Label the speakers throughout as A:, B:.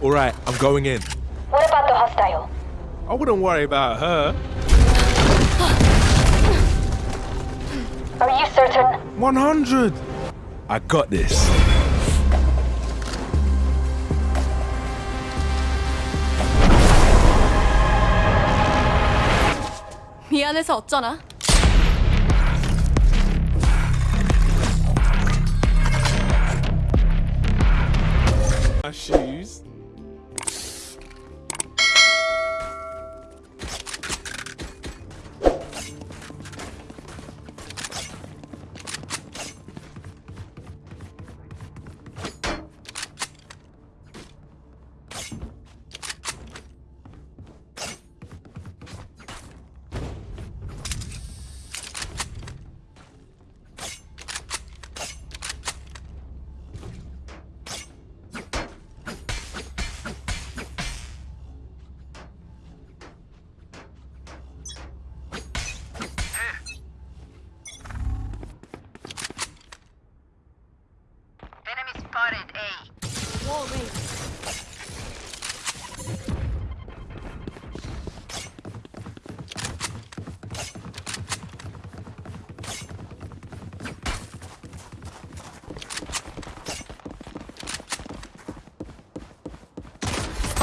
A: All right, I'm going in.
B: What about the hostile?
A: I wouldn't worry about her.
B: Are you certain?
A: 100. I got this.
C: 미안해서 어쩌나?
A: My shoes.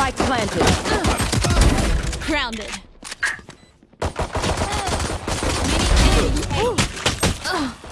D: Spike planted.
C: Grounded.
A: You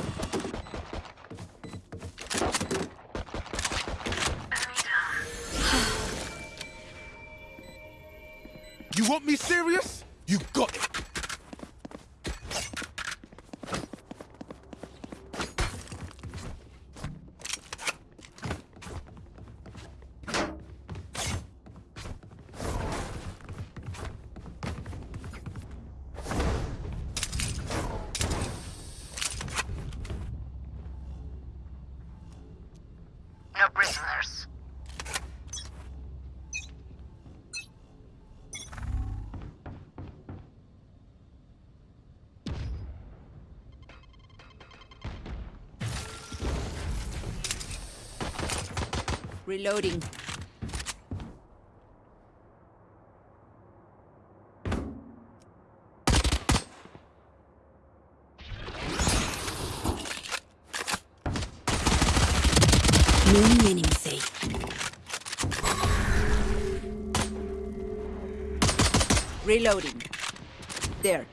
D: Reloading. Reloading. There.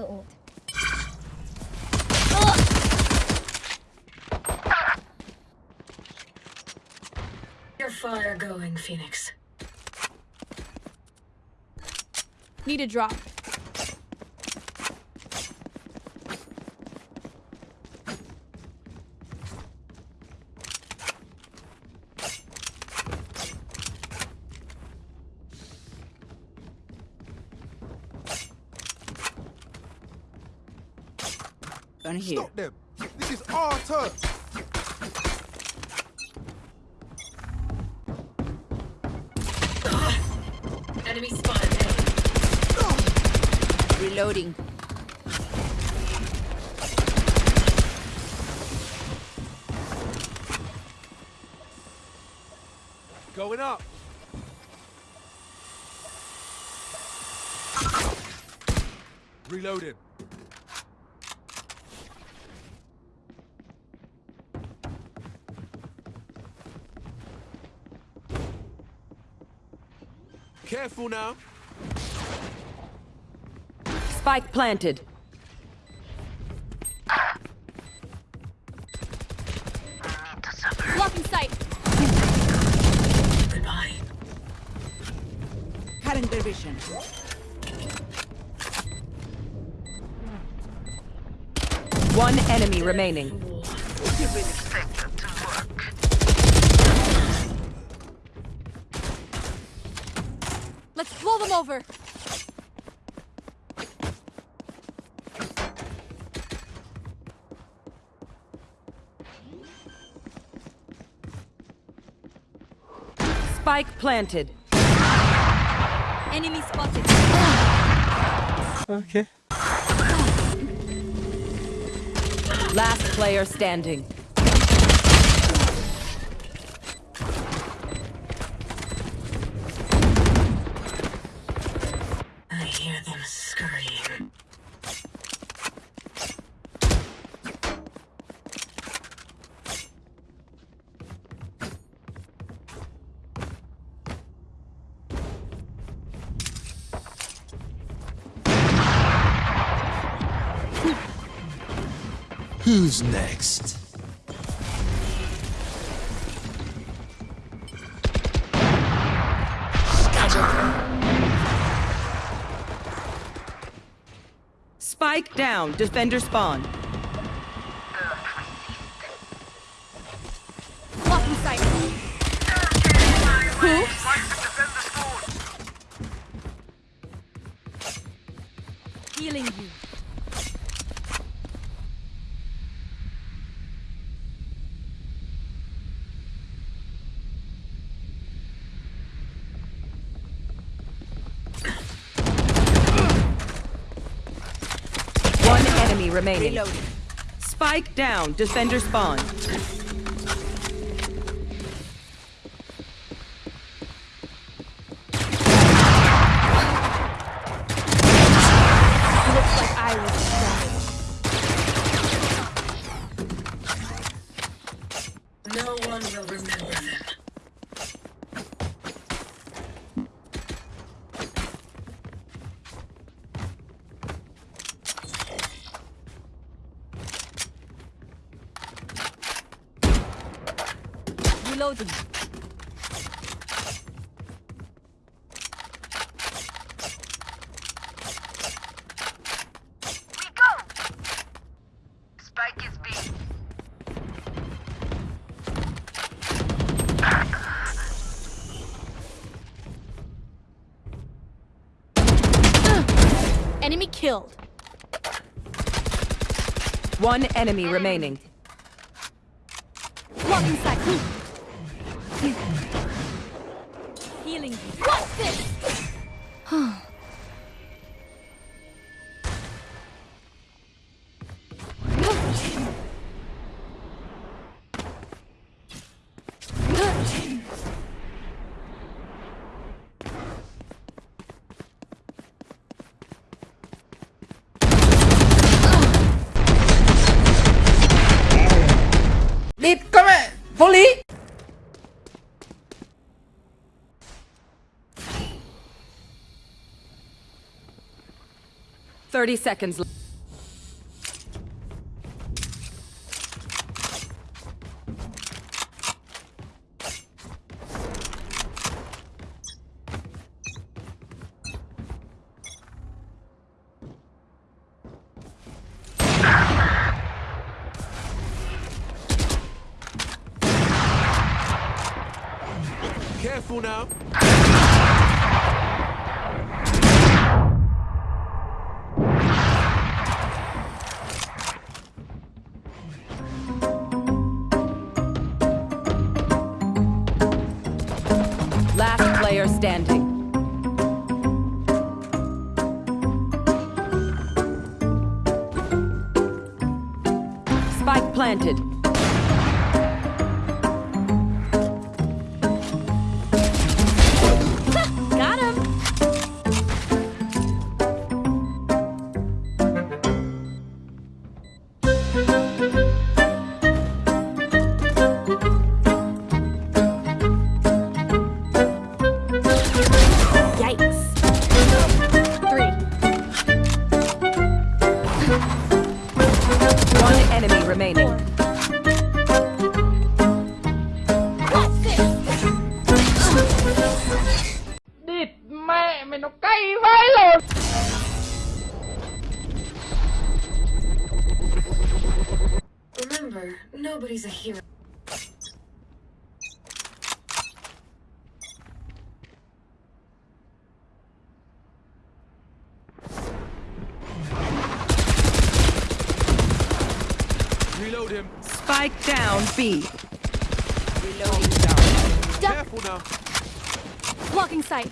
E: Are you?
B: Your fire going, Phoenix.
C: Need a drop.
D: Gun here.
A: Stop them. This is our turn.
B: Enemy spotted A.
D: Reloading.
A: Going up. Reloading. Careful now.
D: Spike planted.
F: Need to suffer.
C: Blocking sight.
B: Goodbye.
D: Cutting their vision. One enemy remaining.
C: Let's blow them over.
D: Spike planted.
C: Enemy spotted.
G: Okay.
D: Last player standing.
A: Who's next?
D: Spike down. Defender spawn. Remaining. Spike down. Defender spawn.
C: Reloading.
F: We go! Spike is B.
C: Enemy killed.
D: One enemy remaining. Thirty seconds.
A: Now.
D: Last player standing. Spike planted.
B: Remember, nobody's a hero.
A: Reload him.
D: Spike down B.
C: Duck.
A: Careful now.
C: Blocking sight.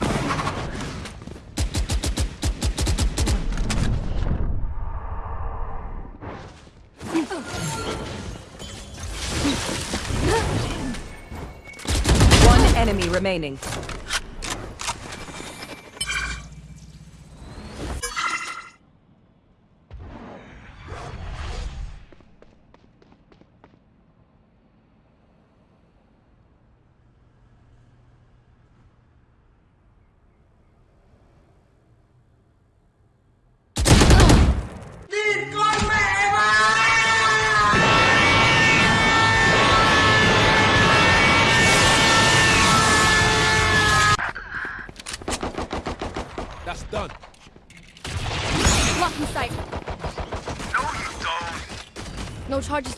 D: One enemy remaining.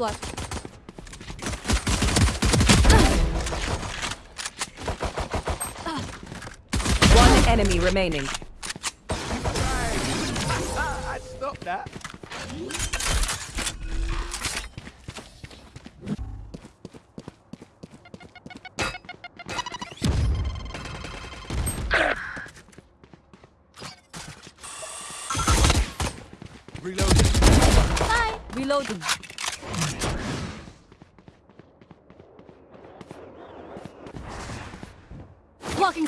C: Left.
D: One enemy remaining.
A: Ah, I'd stop that. Reloading.
C: Bye.
D: Reloading.
C: Blocking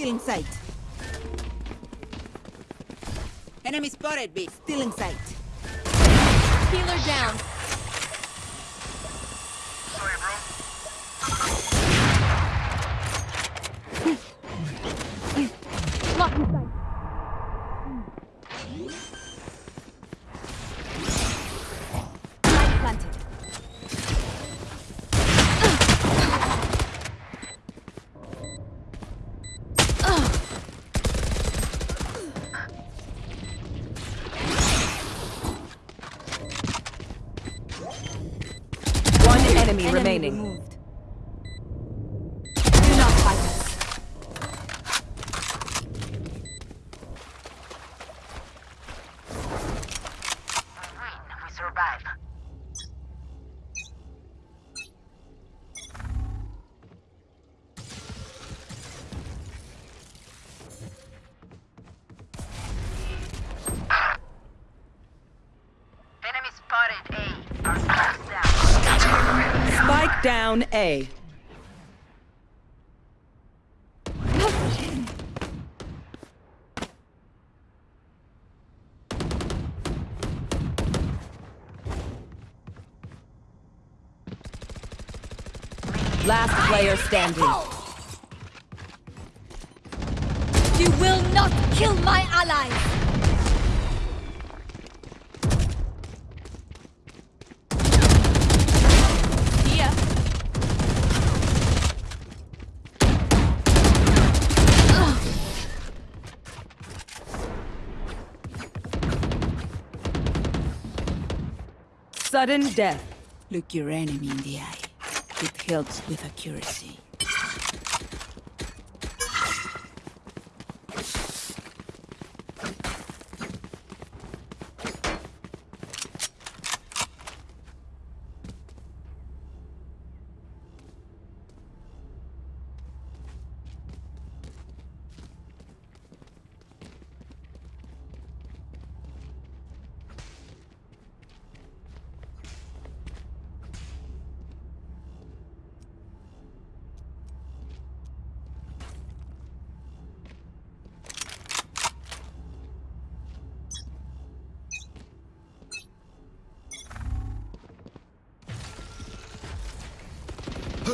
H: Still in sight. Enemy spotted, B. Still in sight.
C: Healer down.
F: Sorry, bro.
C: Blocking sight. Light planted.
D: One enemy, remaining.
F: Down.
D: A. Last player standing.
C: You will not kill my allies!
D: Sudden death.
H: Look your enemy in the eye. It helps with accuracy.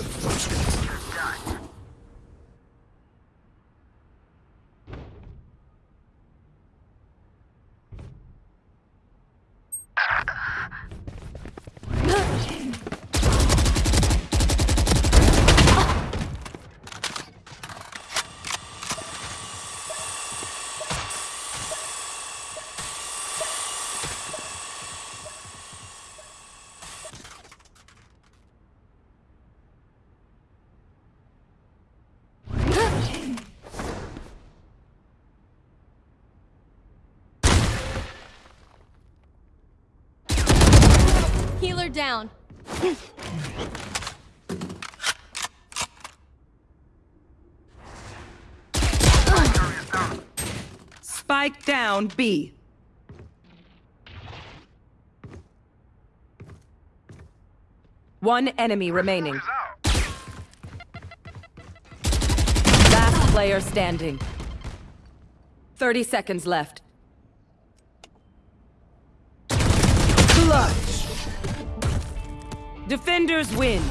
H: 盾。
C: Down.
D: Spike down B. One enemy remaining. Last player standing. 30 seconds left. Clutch. Defenders win.